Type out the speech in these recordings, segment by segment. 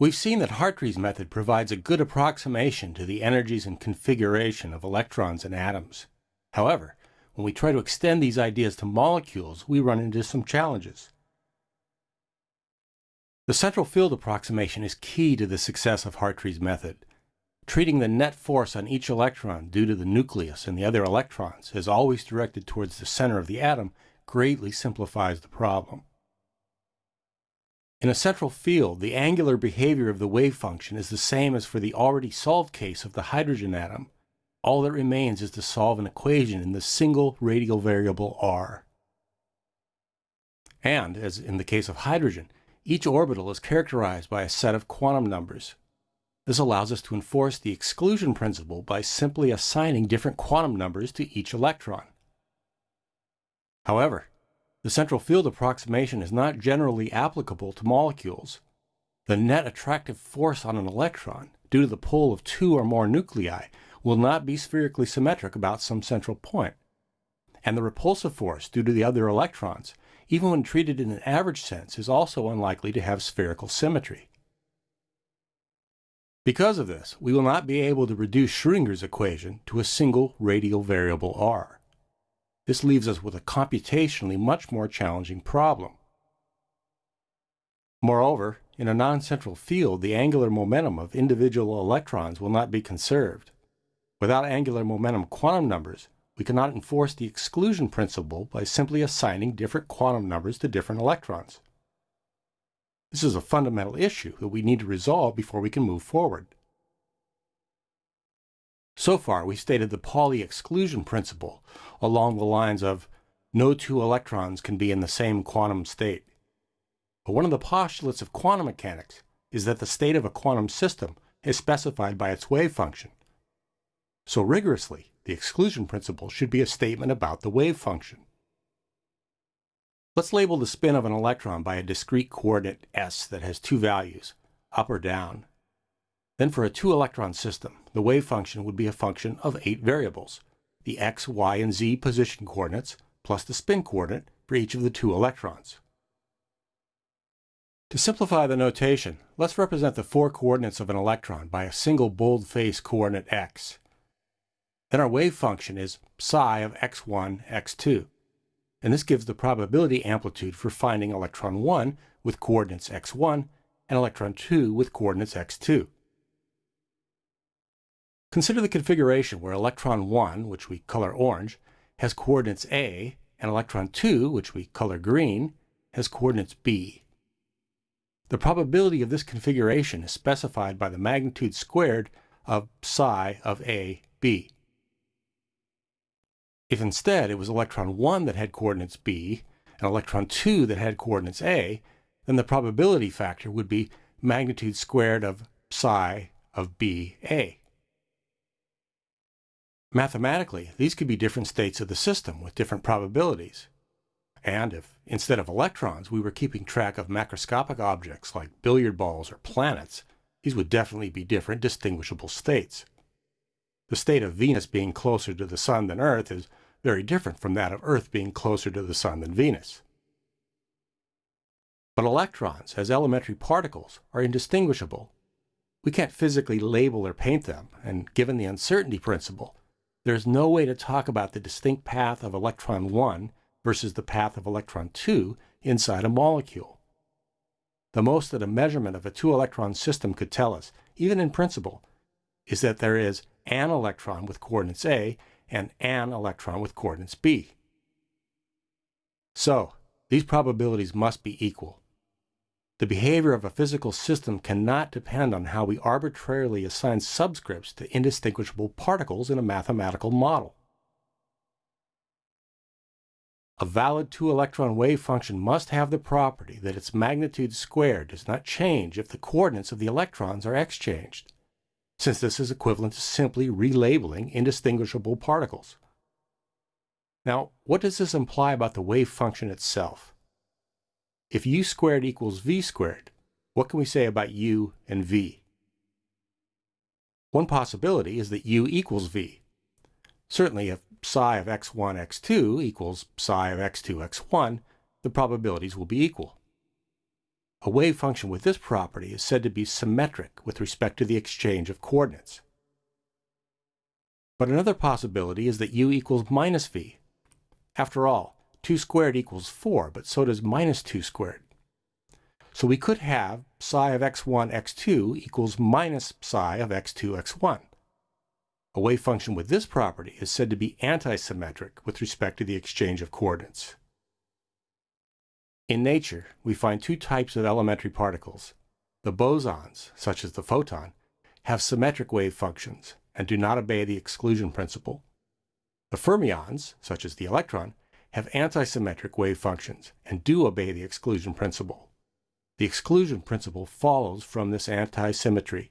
We've seen that Hartree's method provides a good approximation to the energies and configuration of electrons and atoms. However, when we try to extend these ideas to molecules, we run into some challenges. The central field approximation is key to the success of Hartree's method. Treating the net force on each electron due to the nucleus and the other electrons as always directed towards the center of the atom greatly simplifies the problem. In a central field, the angular behavior of the wave function is the same as for the already solved case of the hydrogen atom. All that remains is to solve an equation in the single radial variable r. And, as in the case of hydrogen, each orbital is characterized by a set of quantum numbers. This allows us to enforce the exclusion principle by simply assigning different quantum numbers to each electron. However, the central field approximation is not generally applicable to molecules. The net attractive force on an electron, due to the pull of two or more nuclei, will not be spherically symmetric about some central point. And the repulsive force due to the other electrons, even when treated in an average sense, is also unlikely to have spherical symmetry. Because of this, we will not be able to reduce Schrodinger's equation to a single radial variable r. This leaves us with a computationally much more challenging problem. Moreover, in a non-central field, the angular momentum of individual electrons will not be conserved. Without angular momentum quantum numbers, we cannot enforce the exclusion principle by simply assigning different quantum numbers to different electrons. This is a fundamental issue that we need to resolve before we can move forward. So far, we've stated the Pauli exclusion principle along the lines of no two electrons can be in the same quantum state. But one of the postulates of quantum mechanics is that the state of a quantum system is specified by its wave function. So rigorously, the exclusion principle should be a statement about the wave function. Let's label the spin of an electron by a discrete coordinate s that has two values, up or down, then for a two-electron system, the wave function would be a function of eight variables, the x, y, and z position coordinates, plus the spin coordinate for each of the two electrons. To simplify the notation, let's represent the four coordinates of an electron by a single bold-face coordinate x. Then our wave function is psi of x1, x2. And this gives the probability amplitude for finding electron 1 with coordinates x1 and electron 2 with coordinates x2. Consider the configuration where electron 1, which we color orange, has coordinates A, and electron 2, which we color green, has coordinates B. The probability of this configuration is specified by the magnitude squared of psi of A, B. If instead it was electron 1 that had coordinates B and electron 2 that had coordinates A, then the probability factor would be magnitude squared of psi of BA. Mathematically, these could be different states of the system with different probabilities. And if, instead of electrons, we were keeping track of macroscopic objects like billiard balls or planets, these would definitely be different distinguishable states. The state of Venus being closer to the Sun than Earth is very different from that of Earth being closer to the Sun than Venus. But electrons, as elementary particles, are indistinguishable. We can't physically label or paint them, and given the uncertainty principle, there is no way to talk about the distinct path of electron 1 versus the path of electron 2 inside a molecule. The most that a measurement of a two-electron system could tell us, even in principle, is that there is an electron with coordinates A and an electron with coordinates B. So, these probabilities must be equal. The behavior of a physical system cannot depend on how we arbitrarily assign subscripts to indistinguishable particles in a mathematical model. A valid two-electron wave function must have the property that its magnitude squared does not change if the coordinates of the electrons are exchanged, since this is equivalent to simply relabeling indistinguishable particles. Now, what does this imply about the wave function itself? If u squared equals v squared, what can we say about u and v? One possibility is that u equals v. Certainly if psi of x1, x2 equals psi of x2, x1, the probabilities will be equal. A wave function with this property is said to be symmetric with respect to the exchange of coordinates. But another possibility is that u equals minus v. After all, 2 squared equals 4, but so does minus 2 squared. So we could have psi of x1, x2 equals minus psi of x2, x1. A wave function with this property is said to be antisymmetric with respect to the exchange of coordinates. In nature, we find two types of elementary particles. The bosons, such as the photon, have symmetric wave functions and do not obey the exclusion principle. The fermions, such as the electron, have antisymmetric wave functions and do obey the exclusion principle. The exclusion principle follows from this antisymmetry.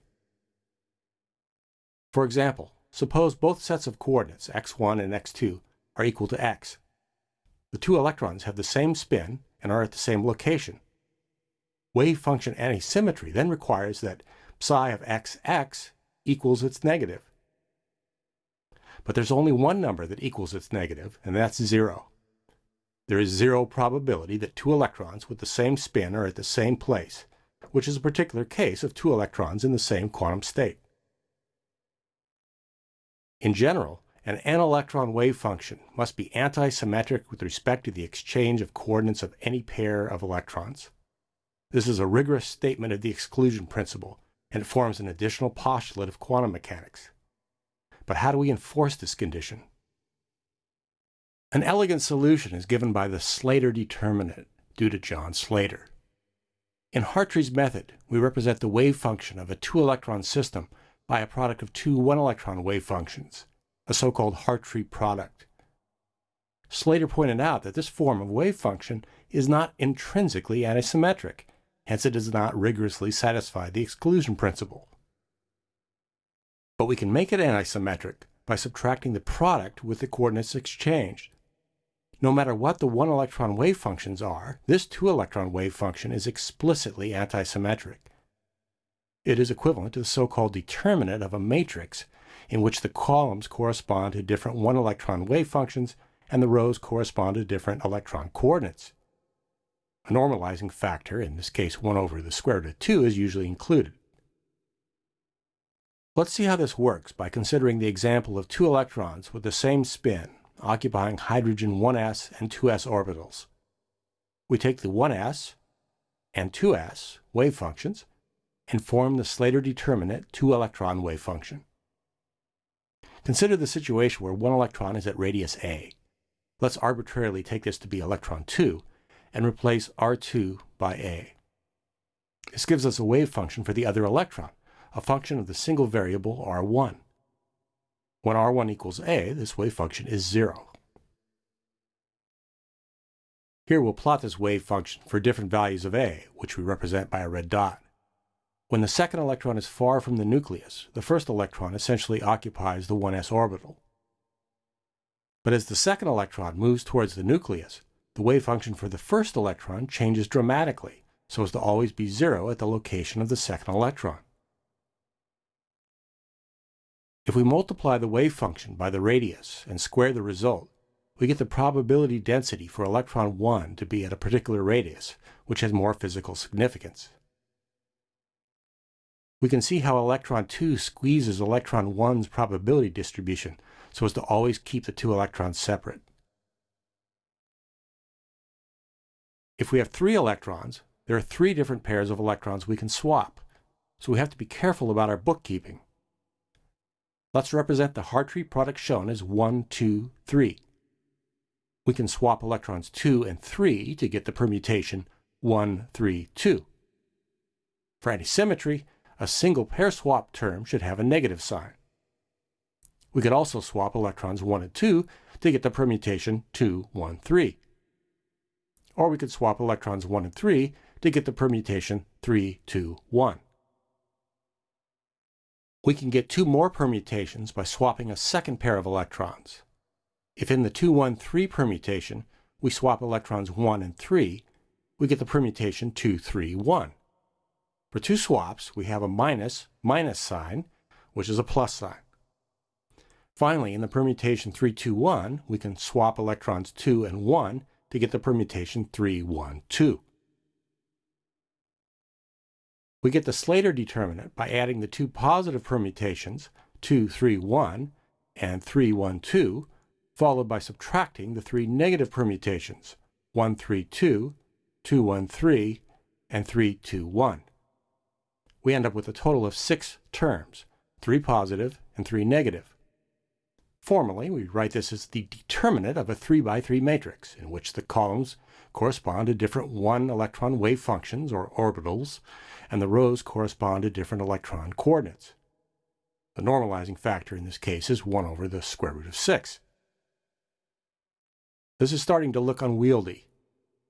For example, suppose both sets of coordinates, x1 and x2, are equal to x. The two electrons have the same spin and are at the same location. Wave function antisymmetry then requires that psi of xx equals its negative. But there's only one number that equals its negative, and that's zero. There is zero probability that two electrons with the same spin are at the same place, which is a particular case of two electrons in the same quantum state. In general, an n-electron wave function must be antisymmetric with respect to the exchange of coordinates of any pair of electrons. This is a rigorous statement of the exclusion principle, and it forms an additional postulate of quantum mechanics. But how do we enforce this condition? An elegant solution is given by the Slater determinant due to John Slater. In Hartree's method, we represent the wave function of a two-electron system by a product of two one-electron wave functions, a so-called Hartree product. Slater pointed out that this form of wave function is not intrinsically antisymmetric, hence it does not rigorously satisfy the exclusion principle. But we can make it antisymmetric by subtracting the product with the coordinates exchanged. No matter what the one-electron wave functions are, this two-electron wave function is explicitly antisymmetric. It is equivalent to the so-called determinant of a matrix in which the columns correspond to different one-electron wave functions and the rows correspond to different electron coordinates. A normalizing factor, in this case 1 over the square root of 2, is usually included. Let's see how this works by considering the example of two electrons with the same spin occupying hydrogen 1s and 2s orbitals. We take the 1s and 2s wave functions and form the Slater determinant two-electron wave function. Consider the situation where one electron is at radius a. Let's arbitrarily take this to be electron 2 and replace R2 by a. This gives us a wave function for the other electron, a function of the single variable R1. When R1 equals a, this wave function is 0. Here we'll plot this wave function for different values of a, which we represent by a red dot. When the second electron is far from the nucleus, the first electron essentially occupies the 1s orbital. But as the second electron moves towards the nucleus, the wave function for the first electron changes dramatically, so as to always be zero at the location of the second electron. If we multiply the wave function by the radius and square the result, we get the probability density for electron 1 to be at a particular radius, which has more physical significance. We can see how electron 2 squeezes electron 1's probability distribution so as to always keep the two electrons separate. If we have three electrons, there are three different pairs of electrons we can swap, so we have to be careful about our bookkeeping. Let's represent the Hartree product shown as 1, 2, 3. We can swap electrons 2 and 3 to get the permutation 1, 3, 2. For antisymmetry, a single pair swap term should have a negative sign. We could also swap electrons 1 and 2 to get the permutation 2, 1, 3. Or we could swap electrons 1 and 3 to get the permutation 3, 2, 1. We can get two more permutations by swapping a second pair of electrons. If in the 2, 1, 3 permutation we swap electrons 1 and 3, we get the permutation 2, 3, 1. For two swaps, we have a minus minus sign, which is a plus sign. Finally, in the permutation 3, 2, 1, we can swap electrons 2 and 1 to get the permutation 3, 1, 2. We get the Slater determinant by adding the two positive permutations, 2, 3, 1 and 3, 1, 2, followed by subtracting the three negative permutations, 1, 3, 2, 2, 1, 3, and 3, 2, 1. We end up with a total of six terms, three positive and three negative. Formally, we write this as the determinant of a 3 by 3 matrix, in which the columns correspond to different one-electron wave functions, or orbitals, and the rows correspond to different electron coordinates. The normalizing factor in this case is 1 over the square root of 6. This is starting to look unwieldy.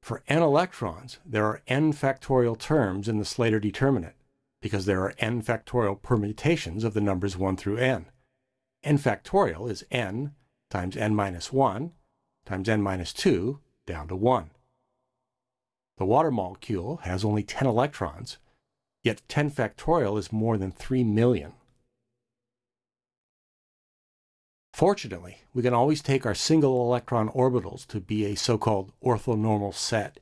For n electrons, there are n factorial terms in the Slater determinant, because there are n factorial permutations of the numbers 1 through n n factorial is n times n minus 1 times n minus 2 down to 1. The water molecule has only 10 electrons, yet 10 factorial is more than 3 million. Fortunately, we can always take our single electron orbitals to be a so-called orthonormal set,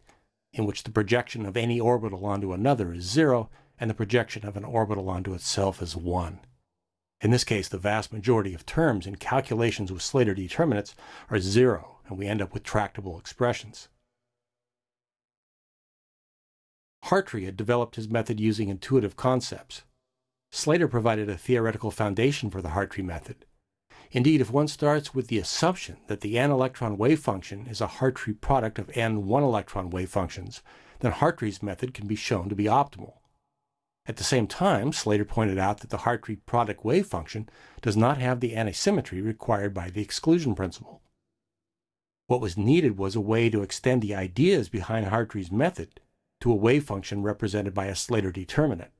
in which the projection of any orbital onto another is zero, and the projection of an orbital onto itself is 1. In this case, the vast majority of terms in calculations with Slater determinants are zero, and we end up with tractable expressions. Hartree had developed his method using intuitive concepts. Slater provided a theoretical foundation for the Hartree method. Indeed, if one starts with the assumption that the n-electron wave function is a Hartree product of n one-electron wave functions, then Hartree's method can be shown to be optimal. At the same time, Slater pointed out that the Hartree product wave function does not have the antisymmetry required by the exclusion principle. What was needed was a way to extend the ideas behind Hartree's method to a wave function represented by a Slater determinant.